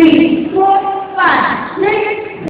again